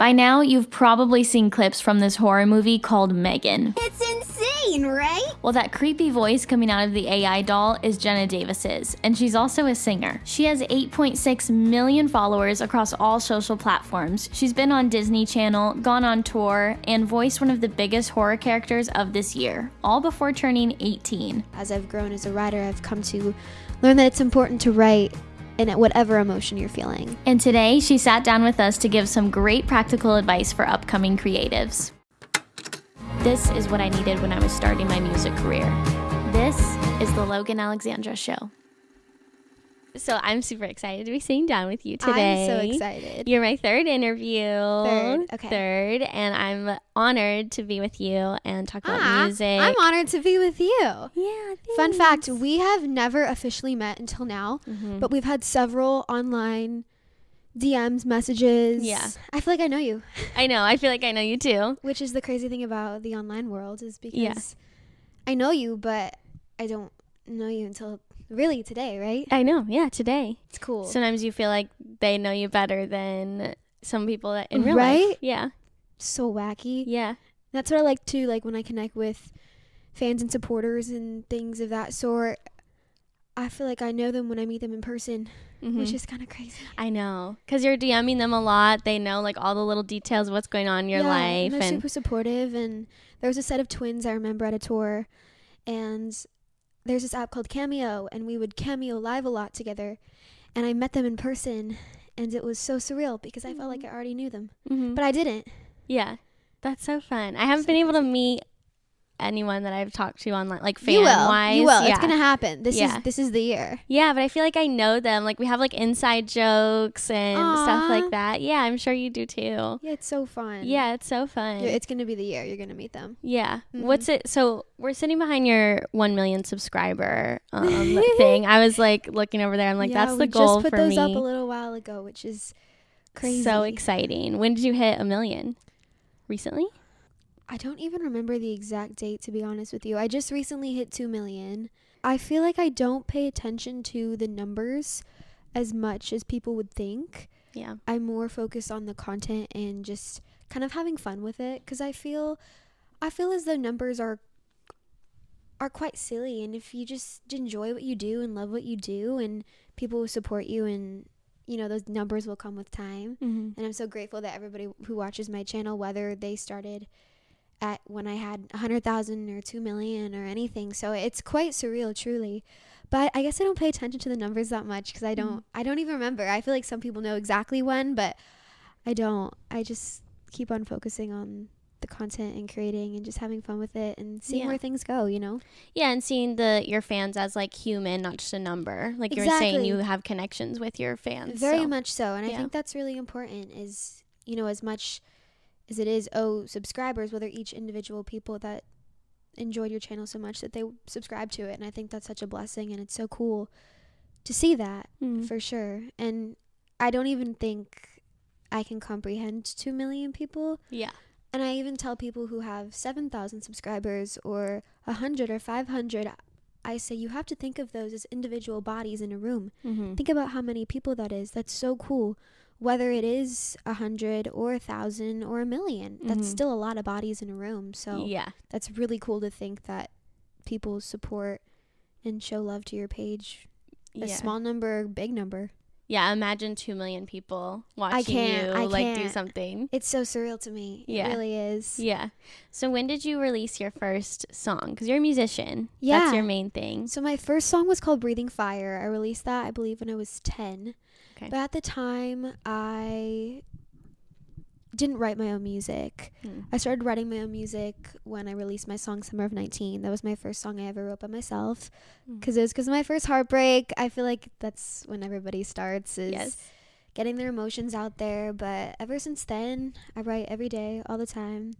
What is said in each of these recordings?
By now, you've probably seen clips from this horror movie called Megan. It's insane, right? Well, that creepy voice coming out of the AI doll is Jenna Davis's, and she's also a singer. She has 8.6 million followers across all social platforms. She's been on Disney Channel, gone on tour, and voiced one of the biggest horror characters of this year, all before turning 18. As I've grown as a writer, I've come to learn that it's important to write in whatever emotion you're feeling. And today, she sat down with us to give some great practical advice for upcoming creatives. This is what I needed when I was starting my music career. This is the Logan Alexandra Show. So I'm super excited to be sitting down with you today. I'm so excited. You're my third interview. Third, okay. Third, and I'm honored to be with you and talk about Ah, music. I'm honored to be with you. Yeah. Fun fact we have never officially met until now, Mhm. but we've had several online DMs, messages. Yeah. I feel like I know you, I know. I feel like I know you too. which is the crazy thing about the online world is because Yeah. I know you, but I don't know you until really today, right? I know. Yeah. Today. It's cool. Sometimes you feel like they know you better than some people that in real Right? life. Yeah. so wacky. Yeah. That's what I like too. like when I connect with fans and supporters and things of that sort. I feel like I know them when I meet them in person, Mhm. which is kind of crazy. I know. Because you're DMing them a lot. They know like all the little details of what's going on in your yeah, life. And they're And super supportive. And there was a set of twins I remember at a tour, and there's this app called Cameo, and we would Cameo live a lot together. And I met them in person, and it was so surreal because I felt like I already knew them, Mhm. but I didn't. yeah. That's so fun. I haven't So been able to meet anyone that I've talked to online, like fan you will, wise. you will. Yeah. It's gonna happen. This Yeah. is this is the year. yeah, but I feel like I know them. Like we have like inside jokes and stuff like that. Yeah, I'm sure you do too. Yeah, it's so fun. Yeah, it's so fun. It's gonna be the year you're gonna meet them. Yeah. Mhm. What's it? So we're sitting behind your 1 million subscriber um, thing. I was like looking over there. I'm like, Yeah, that's the goal just put for those me. up a little while ago, which is crazy. So exciting. When did you hit a million? Recently? I don't even remember the exact date to be honest with you. I just recently hit 2 million. I feel like I don't pay attention to the numbers as much as people would think. Yeah. I'm more focused on the content and just kind of having fun with it cuz I feel I feel as though numbers are are quite silly and if you just enjoy what you do and love what you do and people will support you and you know those numbers will come with time. Mm-hmm. And I'm so grateful that everybody who watches my channel, whether they started at when I had 100,000 or 2 million or anything. So it's quite surreal, truly. But I guess I don't pay attention to the numbers that much because I don't, mm-hmm. I don't even remember. I feel like some people know exactly when, but I don't. I just keep on focusing on the content and creating and just having fun with it and seeing Yeah. where things go, you know? Yeah, and seeing the your fans as like human, not just a number. Like you were saying, you have connections with your fans. Very so. much so. And I think that's really important is, you know, as much as it is, oh, subscribers, whether each individual people that enjoyed your channel so much that they subscribe to it. And I think that's such a blessing and it's so cool to see that Mm. for sure. And I don't even think I can comprehend 2 million people. Yeah. And I even tell people who have 7,000 subscribers or 100 or 500, I say you have to think of those as individual bodies in a room. Mm-hmm. Think about how many people that is. That's so cool. Whether it is a hundred or a thousand or a 1000000 that's Mhm. still a lot of bodies in a room. So Yeah. that's really cool to think that people support and show love to your page. A yeah. small number, big number. Yeah, imagine two million people watching can't, you I like do can't. something. It's so surreal to me. Yeah. It really is. Yeah. So when did you release your first song? Because you're a musician. Yeah. That's your main thing. So my first song was called Breathing Fire. I released that I believe when I was 10. Okay. But at the time I didn't write my own music. Mm. I started writing my own music when I released my song Summer of 19. That was my first song I ever wrote by myself because it was because of my first heartbreak. I feel like that's when everybody starts is Yes. getting their emotions out there. But ever since then, I write every day, all the time.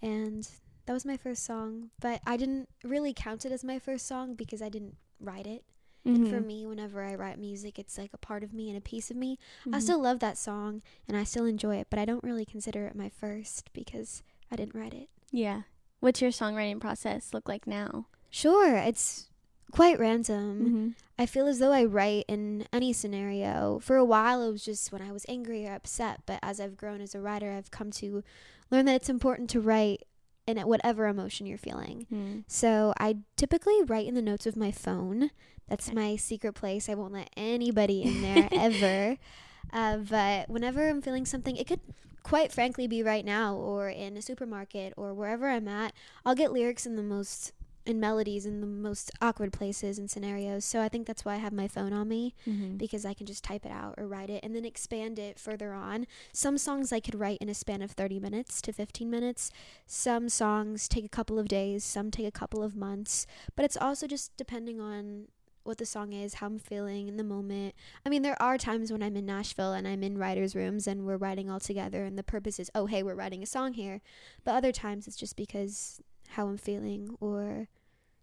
And that was my first song. But I didn't really count it as my first song because I didn't write it. And for Mhm. me, whenever I write music, it's like a part of me and a piece of me. I Mhm. still love that song and I still enjoy it, but I don't really consider it my first because I didn't write it. Yeah. What's your songwriting process look like now? Sure, it's quite random. Mm-hmm. I feel as though I write in any scenario. For a while, it was just when I was angry or upset, but as I've grown as a writer, I've come to learn that it's important to write in whatever emotion you're feeling. Mm. So I typically write in the notes of my phone. That's my secret place. I won't let anybody in there ever. Uh, but whenever I'm feeling something, it could quite frankly be right now or in a supermarket or wherever I'm at. I'll get lyrics in the most and melodies in the most awkward places and scenarios. So I think that's why I have my phone on me Mm-hmm. because I can just type it out or write it and then expand it further on. Some songs I could write in a span of 30 minutes to 15 minutes. Some songs take a couple of days, some take a couple of months, but it's also just depending on what the song is, how I'm feeling in the moment. I mean, there are times when I'm in Nashville and I'm in writers' rooms and we're writing all together and the purpose is, oh, hey, we're writing a song here. But other times it's just because how I'm feeling or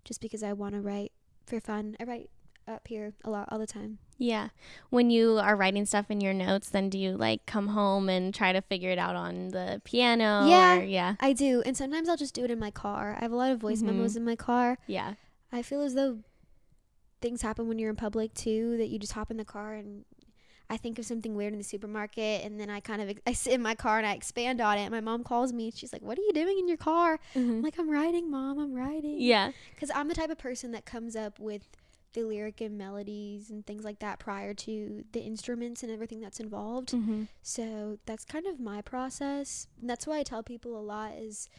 just because I want to write for fun. I write up here a lot all the time. Yeah. When you are writing stuff in your notes, then do you like come home and try to figure it out on the piano? Yeah. Or, yeah. I do, and sometimes I'll just do it in my car. I have a lot of voice Mhm. memos in my car. Yeah. I feel as though things happen when you're in public too, that you just hop in the car and I think of something weird in the supermarket, and then I kind of I sit in my car and I expand on it. My mom calls me, and she's like, "What are you doing in your car?" I'm like, "I'm writing, mom. I'm writing." Yeah. because I'm the type of person that comes up with the lyric and melodies and things like that prior to the instruments and everything that's involved. Mm-hmm. So that's kind of my process. And that's why I tell people a lot is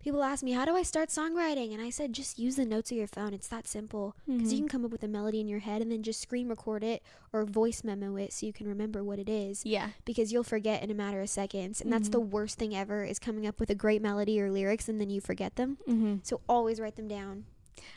people ask me, "How do I start songwriting?" And I said, "Just use the notes of your phone. It's that simple." Because you Mhm. can come up with a melody in your head and then just screen record it or voice memo it so you can remember what it is. Yeah. Because you'll forget in a matter of seconds, and that's Mhm. the worst thing ever is coming up with a great melody or lyrics and then you forget them. Mm-hmm. So always write them down.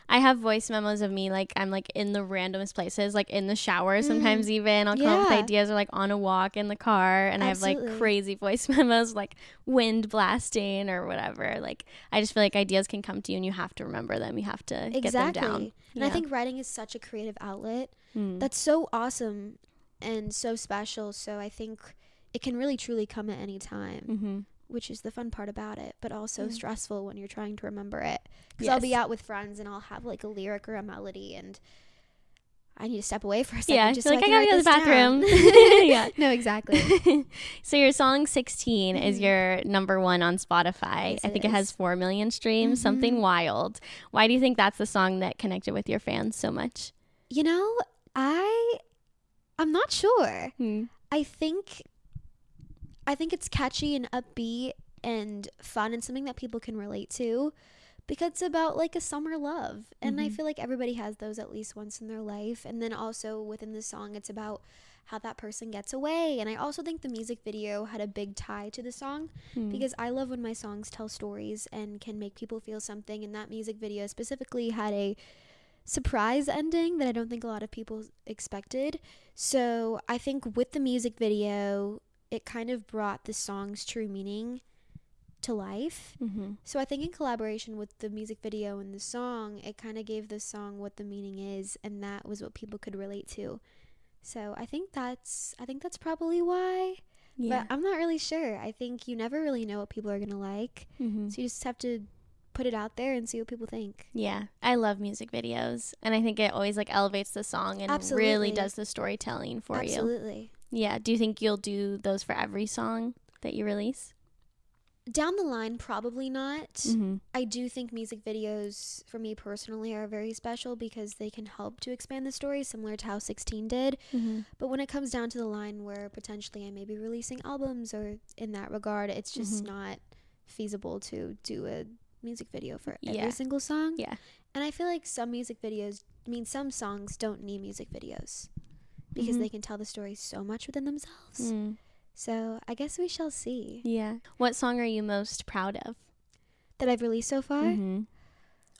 I have voice memos of me like I'm like in the randomest places, like in the shower sometimes even. I'll come up with Mm. Ideas or like on a walk in the car and I have like crazy voice memos like wind blasting or whatever. Like I just feel like ideas can come to you and you have to remember them. You have to get them down. And I think writing is such a creative outlet. Mm. That's so awesome and so special. So I think it can really truly come at any time, mm-hmm. Which is the fun part about it, but also Yeah. stressful when you're trying to remember it. Because I'll be out with friends and I'll have like a lyric or a melody and I need to step away for a second Yeah, just so like, I "I gotta go to the bathroom. Yeah. No, exactly. so your song 16 is Mhm. your number one on Spotify. Yes, I it think it has 4 million streams, something Mhm. wild. Why do you think that's the song that connected with your fans so much? you know, I I'm not sure. Hmm. I think I think it's catchy and upbeat and fun and something that people can relate to because it's about like a summer love. And I Mhm. feel like everybody has those at least once in their life. And then also within the song it's about how that person gets away. And I also think the music video had a big tie to the song Hmm. because I love when my songs tell stories and can make people feel something. And that music video specifically had a surprise ending that I don't think a lot of people expected. So I think with the music video, it kind of brought the song's true meaning to life. Mhm. So I think in collaboration with the music video and the song, it kind of gave the song what the meaning is, and that was what people could relate to. So I think that's I think that's probably why. Yeah. But I'm not really sure. I think you never really know what people are gonna like, Mhm. so you just have to put it out there and see what people think. Yeah, I love music videos, and I think it always like elevates the song and really does the storytelling for you. Absolutely. Yeah. Do you think you'll do those for every song that you release? Down the line, probably not. Mm-hmm. I do think music videos, for me personally, are very special because they can help to expand the story, similar to how 16 did. Mm-hmm. But when it comes down to the line where potentially I may be releasing albums or in that regard, it's just Mhm. not feasible to do a music video for Yeah. every single song. Yeah. And I feel like some music videos, I mean, some songs don't need music videos because Mhm. they can tell the story so much within themselves. Mm. So I guess we shall see. Yeah. What song are you most proud of? That I've released so far? Mm-hmm.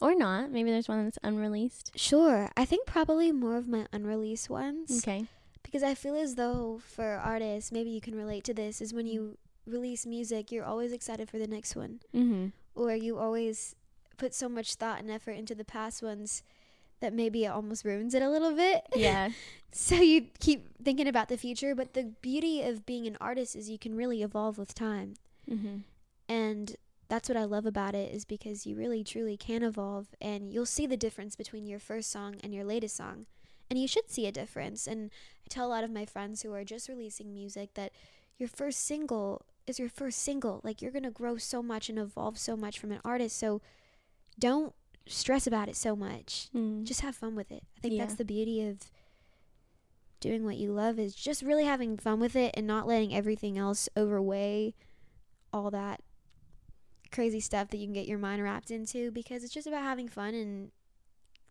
Or not? Maybe there's one that's unreleased. Sure. I think probably more of my unreleased ones. Okay. Because I feel as though for artists, maybe you can relate to this, is when you release music, you're always excited for the next one. Mm-hmm. Or you always put so much thought and effort into the past ones that maybe it almost ruins it a little bit. Yeah. so you keep thinking about the future. But the beauty of being an artist is you can really evolve with time. mm-hmm. And that's what I love about it is because you really truly can evolve and you'll see the difference between your first song and your latest song. And you should see a difference. And I tell a lot of my friends who are just releasing music that your first single is your first single. Like you're going to grow so much and evolve so much from an artist. So don't stress about it so much. Mm. Just have fun with it. I think Yeah. that's the beauty of doing what you love is just really having fun with it and not letting everything else overweigh all that crazy stuff that you can get your mind wrapped into because it's just about having fun and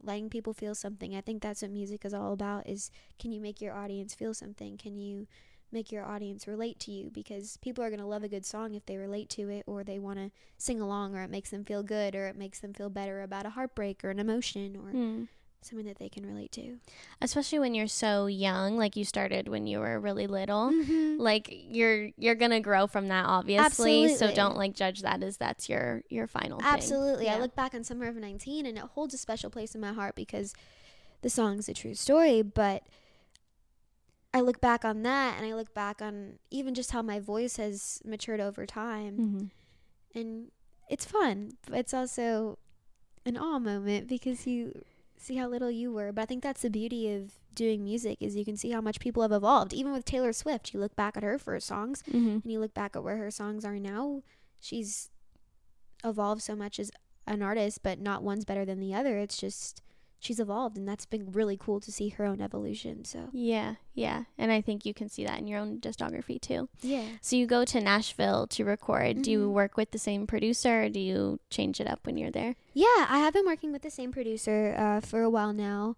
letting people feel something. I think that's what music is all about is can you make your audience feel something? Can you make your audience relate to you because people are going to love a good song if they relate to it or they want to sing along or it makes them feel good or it makes them feel better about a heartbreak or an emotion or Mm. something that they can relate to. Especially when you're so young, like you started when you were really little. Mm-hmm. Like you're you're gonna grow from that, obviously. So don't like judge that as that's your your final thing. Absolutely. I look back on Summer of 19 and it holds a special place in my heart because the song's a true story, but I look back on that and I look back on even just how my voice has matured over time Mhm. and it's fun, but it's also an awe moment because you see how little you were. But I think that's the beauty of doing music is you can see how much people have evolved. Even with Taylor Swift, you look back at her first songs Mhm. and you look back at where her songs are now, she's evolved so much as an artist, but not one's better than the other. It's just she's evolved, and that's been really cool to see her own evolution. So Yeah, yeah. And I think you can see that in your own discography too. yeah, So you go to Nashville to record. Do you Mhm. work with the same producer or do you change it up when you're there? yeah, I have been working with the same producer uh, for a while now.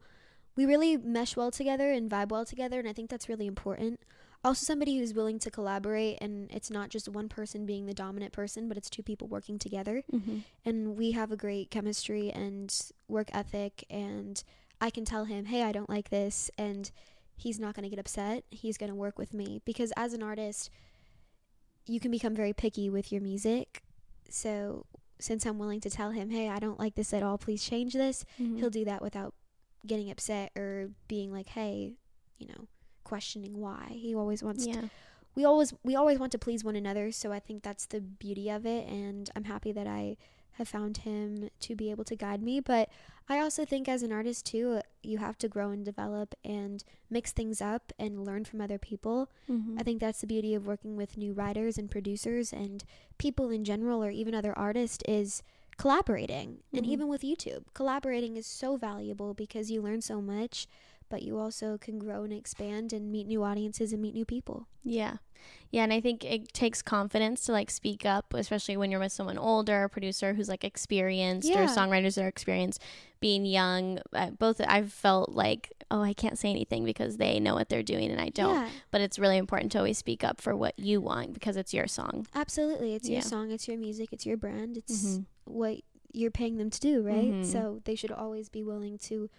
We really mesh well together and vibe well together, and I think that's really important. Also, somebody who's willing to collaborate, and it's not just one person being the dominant person, but it's two people working together. Mm-hmm. and we have a great chemistry and work ethic and I can tell him, "Hey, I don't like this." And he's not going to get upset. He's going to work with me because as an artist, you can become very picky with your music. So, since I'm willing to tell him, "Hey, I don't like this at all. Please change this." Mm-hmm. He'll do that without getting upset or being like, "Hey, you know, questioning why." He always wants Yeah. we always we always want to please one another so i think that's the beauty of it and i'm happy that i have found him to be able to guide me but i also think as an artist too you have to grow and develop and mix things up and learn from other people Mm-hmm. i think that's the beauty of working with new writers and producers and people in general or even other artists is collaborating and Mhm. even with youtube collaborating is so valuable because you learn so much but you also can grow and expand and meet new audiences and meet new people Yeah. Yeah. And I think it takes confidence to like speak up, especially when you're with someone older, a producer who's like experienced or songwriters that are experienced. Being young, uh, both I've felt like, oh, I can't say anything because they know what they're doing and I don't. Yeah, But it's really important to always speak up for what you want because it's your song. absolutely. It's Yeah. your song, it's your music, it's your brand, it's Mhm. what you're paying them to do, right? Mhm. So they should always be willing to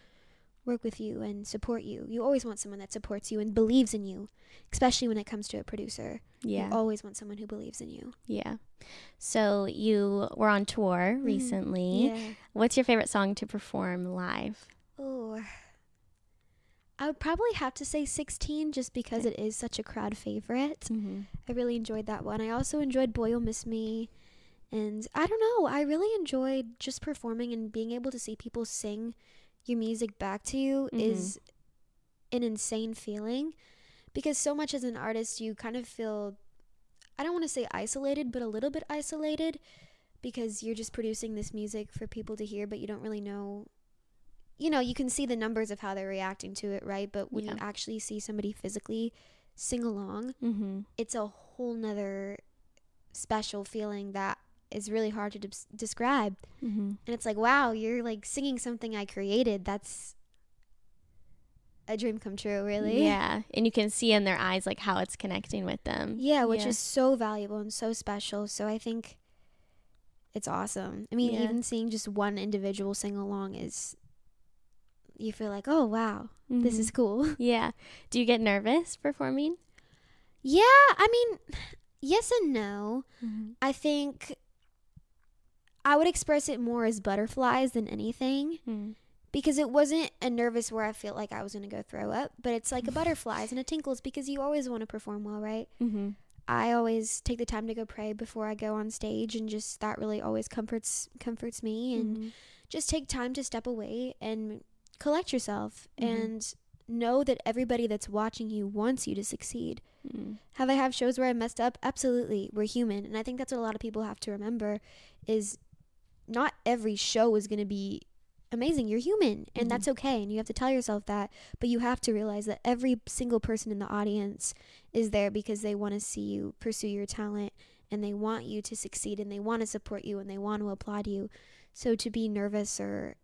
work with you and support you. You always want someone that supports you and believes in you, especially when it comes to a producer. Yeah. You always want someone who believes in you. Yeah. So you were on tour recently. Yeah. What's your favorite song to perform live? Oh. I would probably have to say 16 just because it is such a crowd favorite. Mm-hmm. I really enjoyed that one. I also enjoyed Boy You'll Miss Me. And I don't know, I really enjoyed just performing and being able to see people sing your music back to you Mhm. is an insane feeling because so much as an artist you kind of feel I don't want to say isolated, but a little bit isolated because you're just producing this music for people to hear, but you don't really know. You know, you can see the numbers of how they're reacting to it, right? But when you actually see somebody physically sing along, Mm-hmm. it's a whole nother special feeling that is really hard to des- describe. Mm-hmm. And it's like, wow, you're like singing something I created. That's a dream come true, really. Yeah. And you can see in their eyes like how it's connecting with them. Yeah, which Yeah. is so valuable and so special. So I think it's awesome. I mean, Yeah. even seeing just one individual sing along is, you feel like, oh, wow, this Mhm. is cool. Yeah. Do you get nervous performing? yeah, I mean, yes and no. Mm-hmm. I think I would express it more as butterflies than anything Mm-hmm. because it wasn't a nervous where I felt like I was going to go throw up, but it's like a butterflies and a tinkles because you always want to perform well, right? Mm-hmm. I always take the time to go pray before I go on stage and just that really always comforts comforts me and Mhm. just take time to step away and collect yourself Mhm. and know that everybody that's watching you wants you to succeed. Mm. Have I have shows where I messed up? Absolutely. We're human. And I think that's what a lot of people have to remember is not every show is going to be amazing. You're human and Mhm. that's okay. And you have to tell yourself that, but you have to realize that every single person in the audience is there because they want to see you pursue your talent and they want you to succeed and they want to support you and they want to applaud you. So to be nervous or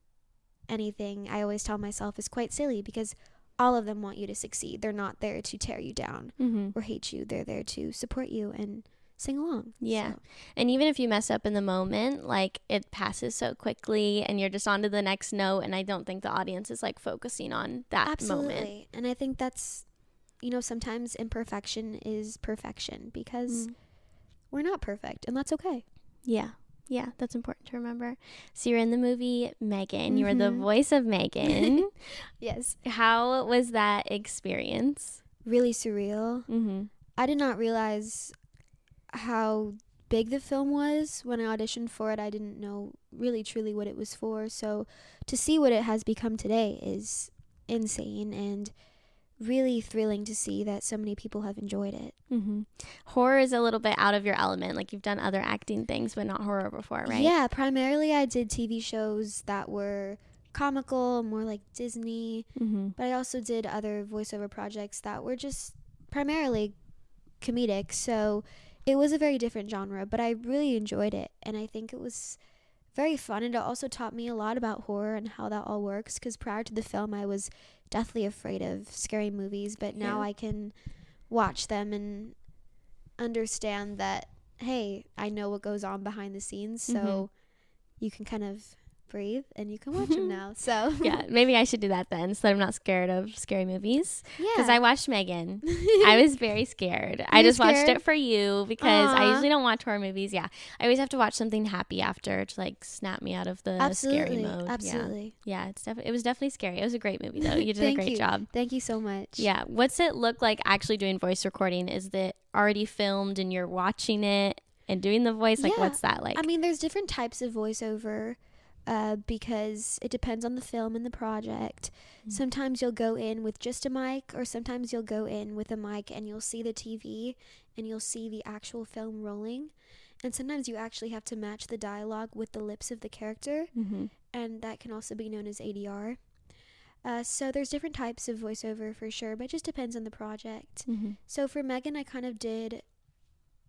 anything, I always tell myself is quite silly because all of them want you to succeed. They're not there to tear you down Mhm. or hate you. They're there to support you and sing along. Yeah. So, And even if you mess up in the moment, like it passes so quickly and you're just on to the next note. And I don't think the audience is like focusing on that absolutely. moment. And I think that's, you know, sometimes imperfection is perfection because Mm. we're not perfect and that's okay. Yeah. Yeah, that's important to remember. So you're in the movie Megan. You were the voice of Megan. Yes. How was that experience? Really surreal. Mm-hmm. I did not realize how big the film was when I auditioned for it. I didn't know really truly what it was for. So to see what it has become today is insane and really thrilling to see that so many people have enjoyed it. Mm-hmm. Horror is a little bit out of your element. Like you've done other acting things, but not horror before, right? Yeah, primarily I did TV shows that were comical, more like Disney, Mm-hmm. but I also did other voiceover projects that were just primarily comedic. So it was a very different genre, but I really enjoyed it. And I think it was very fun. And it also taught me a lot about horror and how that all works. Because prior to the film, I was deathly afraid of scary movies, but now Yeah. I can watch them and understand that, hey, I know what goes on behind the scenes. So Mhm. you can kind of breathe and you can watch them now. So, Yeah, maybe I should do that then, so that I'm not scared of scary movies. yeah. Because I watched Megan. I was very scared. I You just watched it for you because I usually don't watch horror movies. Yeah, I always have to watch something happy after to like snap me out of the absolutely, scary mode. absolutely. Yeah, yeah. It's definitely it was definitely scary. It was a great movie though. You did a great you. job. Thank you so much. Yeah. What's it look like actually doing voice recording? Is it already filmed and you're watching it and doing the voice? Like, Yeah. what's that like? I mean, there's different types of voiceover uh, because it depends on the film and the project. Mm. Sometimes you'll go in with just a mic, or sometimes you'll go in with a mic and you'll see the TV and you'll see the actual film rolling. And sometimes you actually have to match the dialogue with the lips of the character, mm-hmm. and that can also be known as ADR. Uh, so there's different types of voiceover for sure, but it just depends on the project. Mm-hmm. So for Megan, I kind of did,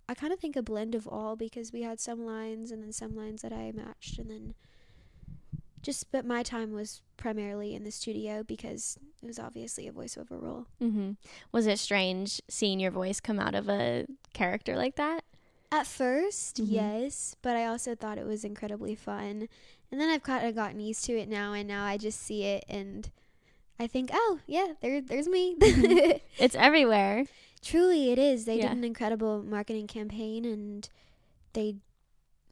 I kind of think a blend of all because we had some lines and then some lines that I matched, and then just, but my time was primarily in the studio because it was obviously a voiceover role. Mm-hmm. Was it strange seeing your voice come out of a character like that? At 1st Mhm. yes, but I also thought it was incredibly fun. And then I've kind of gotten used to it now, and now I just see it and I think, oh, yeah, there, there's me. Mhm. It's everywhere. Truly, it is. They Yeah. did an incredible marketing campaign and they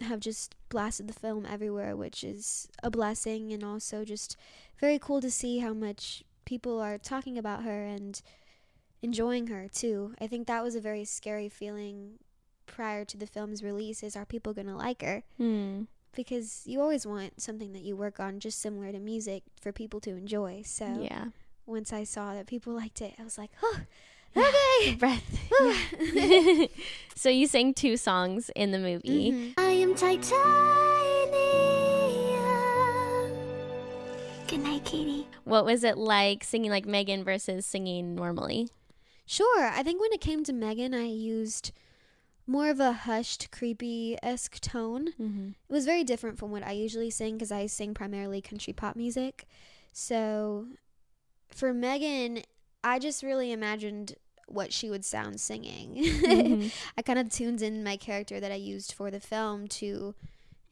have just blasted the film everywhere, which is a blessing and also just very cool to see how much people are talking about her and enjoying her too. I think that was a very scary feeling prior to the film's release is are people going to like her? Hmm. Because you always want something that you work on just similar to music for people to enjoy. So Yeah. once I saw that people liked it, I was like, "Oh, okay." Breath. so you sang two songs in the movie. Mhm. I am titanium. Good night, Katie. What was it like singing like Megan versus singing normally? Sure. I think when it came to Megan, I used more of a hushed, creepy esque tone. Mm-hmm. It was very different from what I usually sing because I sing primarily country pop music. So for Megan, I just really imagined what she would sound singing. Mm-hmm. I kind of tuned in my character that I used for the film to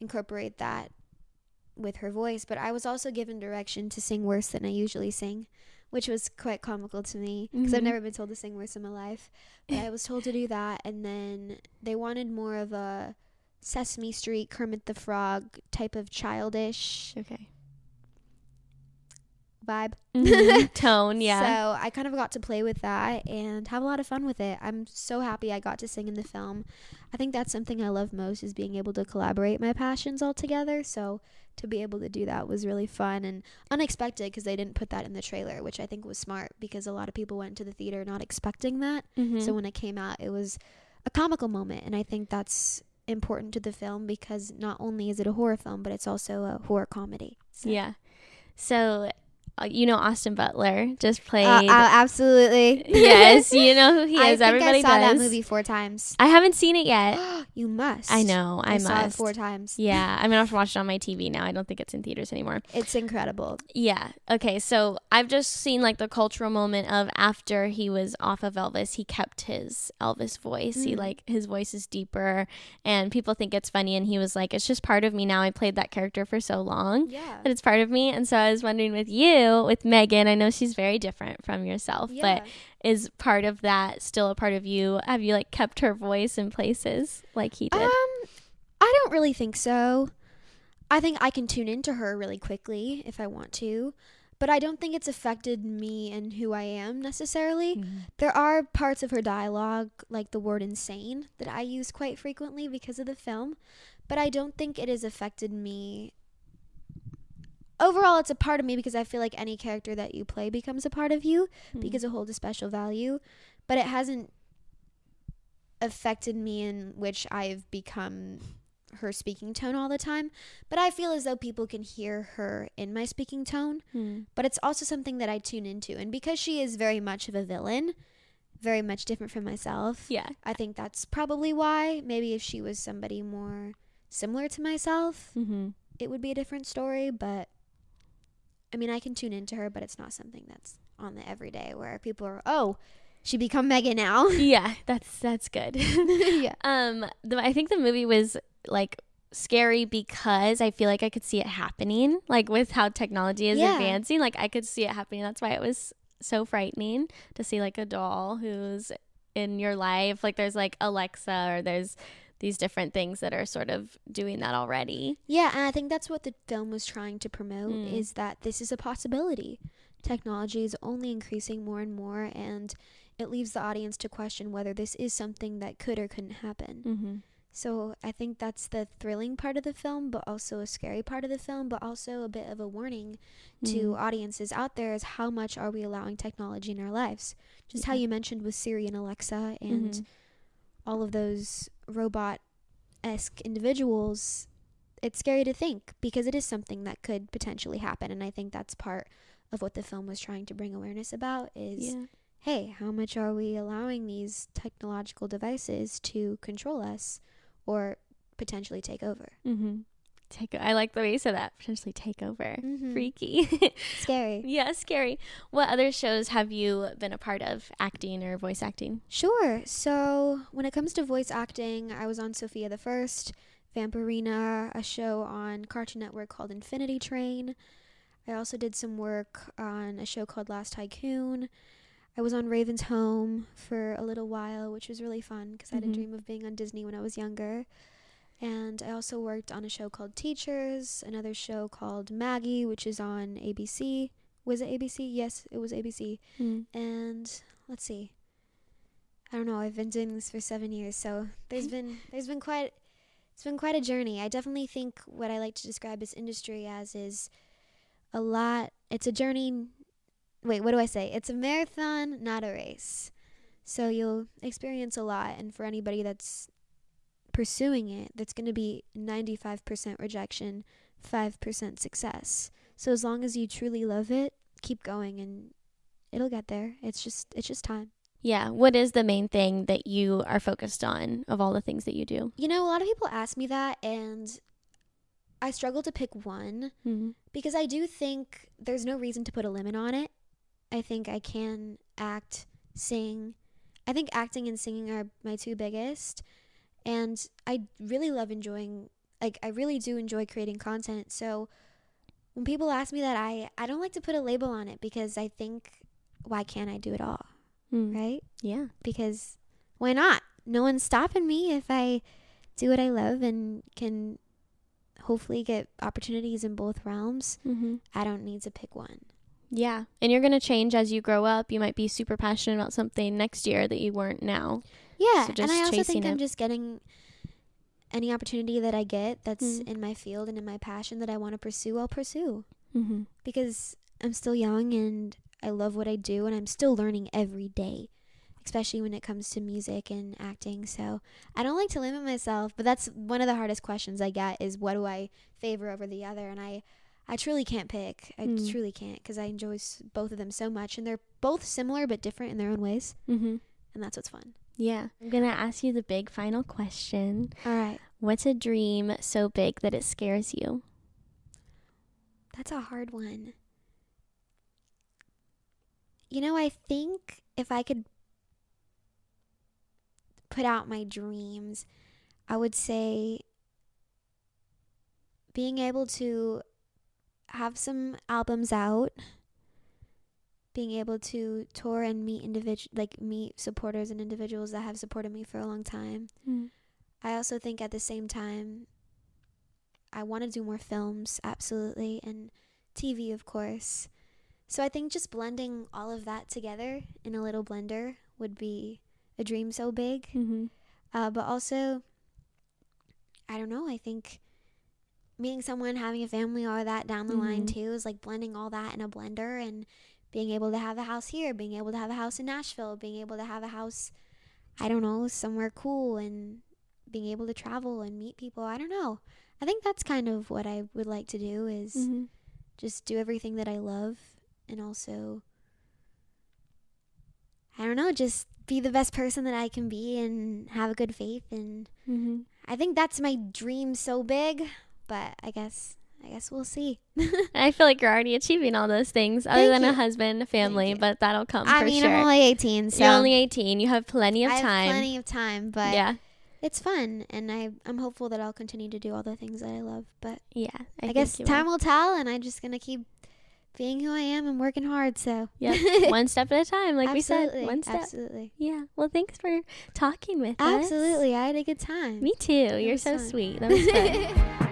incorporate that with her voice, but I was also given direction to sing worse than I usually sing, which was quite comical to me because I've Mhm. never been told to sing worse in my life. But I was told to do that, and then they wanted more of a Sesame Street Kermit the Frog type of childish Okay. Vibe. Mhm. Tone, yeah. So I kind of got to play with that and have a lot of fun with it. I'm so happy I got to sing in the film. I think that's something I love most is being able to collaborate my passions all together. So to be able to do that was really fun and unexpected because they didn't put that in the trailer, which I think was smart because a lot of people went to the theater not expecting that. Mhm. So when it came out, it was a comical moment, and I think that's important to the film because not only is it a horror film, but it's also a horror comedy. So. yeah. So, you know, Austin Butler just played. Uh, uh, absolutely. yes, you know who he I is. think Everybody I saw does. that movie four times. I haven't seen it yet. you must. I know. I, I, saw it must. four times. Yeah, I'm gonna have to watch it on my TV now. I don't think it's in theaters anymore. It's incredible. Yeah. Okay. So I've just seen like the cultural moment of after he was off of Elvis, he kept his Elvis voice. He Mm. like his voice is deeper, and people think it's funny. And he was like, "It's just part of me now. I played that character for so long." Yeah. That it's part of me, and so I was wondering with you, with Megan. I know she's very different from yourself, Yeah. but is part of that still a part of you? Have you like kept her voice in places like he did? Um, I don't really think so. I think I can tune into her really quickly if I want to, but I don't think it's affected me and who I am necessarily. Mm-hmm. There are parts of her dialogue, like the word insane, that I use quite frequently because of the film, but I don't think it has affected me. Overall, it's a part of me because I feel like any character that you play becomes a part of you Hmm. because it holds a special value, but it hasn't affected me in which I've become her speaking tone all the time. But I feel as though people can hear her in my speaking tone, Hmm. but it's also something that I tune into. And because she is very much of a villain, very much different from myself, yeah. I think that's probably why. Maybe if she was somebody more similar to myself, Mm-hmm. it would be a different story, but I mean, I can tune into her, but it's not something that's on the everyday where people are, oh, she become Megan now. Yeah, that's that's good. yeah. um, the, I think the movie was like scary because I feel like I could see it happening, like with how technology is Yeah. advancing. Like I could see it happening. That's why it was so frightening to see like a doll who's in your life. Like there's like Alexa or there's these different things that are sort of doing that already. Yeah, and I think that's what the film was trying to promote Mm. is that this is a possibility. Technology is only increasing more and more and it leaves the audience to question whether this is something that could or couldn't happen. Mm-hmm. So I think that's the thrilling part of the film, but also a scary part of the film, but also a bit of a warning to Mm-hmm. audiences out there is how much are we allowing technology in our lives? Just how you mentioned with Siri and Alexa and Mhm. All of those robot esque individuals, it's scary to think because it is something that could potentially happen. And I think that's part of what the film was trying to bring awareness about is Yeah. hey, how much are we allowing these technological devices to control us or potentially take over? Mm-hmm. Take. I like the way you said that. Potentially take over. Mhm. Freaky. Scary. yeah, scary. What other shows have you been a part of, acting or voice acting? Sure. So when it comes to voice acting, I was on Sofia the First, Vampirina, a show on Cartoon Network called Infinity Train. I also did some work on a show called Last Tycoon. I was on Raven's Home for a little while, which was really fun because I had a dream of being on Disney when I was younger. And I also worked on a show called Teachers, another show called Maggie, which is on ABC. Was it ABC? Yes, it was ABC. Hmm. And let's see. I don't know. I've been doing this for seven years, so there's been there's been quite it's been quite a journey. I definitely think what I like to describe this industry as is a lot. It's a journey. Wait, what do I say? It's a marathon, not a race. So you'll experience a lot, and for anybody that's pursuing it, that's going to be 95% rejection, 5% success. So as long as you truly love it, keep going, and it'll get there. It's just it's just time. Yeah. What is the main thing that you are focused on of all the things that you do? You know, a lot of people ask me that, and I struggle to pick one Mm-hmm. because I do think there's no reason to put a limit on it. I think I can act, sing. I think acting and singing are my two biggest. And I really love enjoying, like, I really do enjoy creating content. So when people ask me that, I, I don't like to put a label on it because I think, why can't I do it all? Mm. Right? Yeah. because why not? No one's stopping me if I do what I love and can hopefully get opportunities in both realms. Mm-hmm. I don't need to pick one. Yeah. And you're going to change as you grow up. You might be super passionate about something next year that you weren't now. Yeah, So and I also think I'm just getting any opportunity that I get that's Mm. in my field and in my passion that I want to pursue, I'll pursue Mm-hmm. because I'm still young and I love what I do and I'm still learning every day, especially when it comes to music and acting. So I don't like to limit myself, but that's one of the hardest questions I get is what do I favor over the other? And I, I truly can't pick. I Mm. truly can't because I enjoy s- both of them so much and they're both similar but different in their own ways. Mm-hmm. And that's what's fun. Yeah. I'm going to ask you the big final question. All right. What's a dream so big that it scares you? That's a hard one. You know, I think if I could put out my dreams, I would say being able to have some albums out, being able to tour and meet individual like meet supporters and individuals that have supported me for a long time. I also think at the same time, I want to do more films, absolutely, and TV, of course. So I think just blending all of that together in a little blender would be a dream so big. Mm-hmm. Uh, but also, I don't know, I think meeting someone, having a family, all that down the line Mhm. too is like blending all that in a blender and being able to have a house here, being able to have a house in Nashville, being able to have a house, I don't know, somewhere cool and being able to travel and meet people. I don't know. I think that's kind of what I would like to do is Mm-hmm. just do everything that I love and also I don't know, just be the best person that I can be and have a good faith and Mm-hmm. I think that's my dream so big, but I guess I guess we'll see. I feel like you're already achieving all those things, other Thank than a you. husband, a family, but that'll come I for mean, sure. I'm only 18, so you're only 18. You have plenty of I have time. plenty of time, but yeah, it's fun and I I'm hopeful that I'll continue to do all the things that I love, but yeah. I, think guess you time will. will tell and I'm just going to keep being who I am and working hard, so yeah, one step at a time, like we said. Absolutely, One step. Absolutely. Yeah. Well, thanks for talking with us. Absolutely. I had a good time. Me too. You're was so fun. sweet. That was fun.